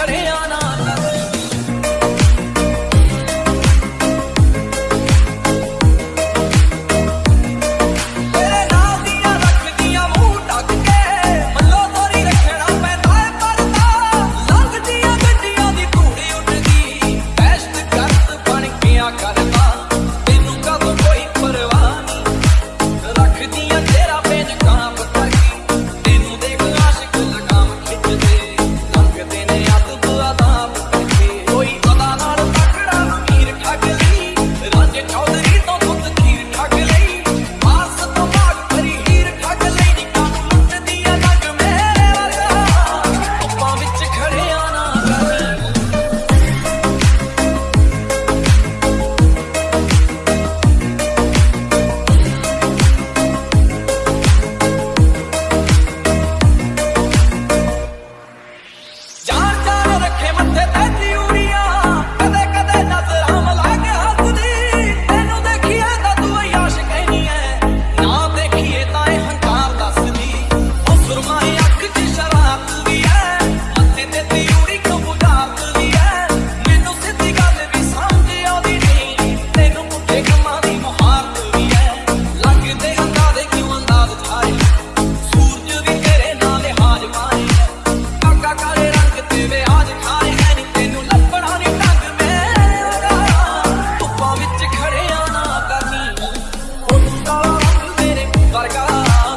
Haryana Vargas.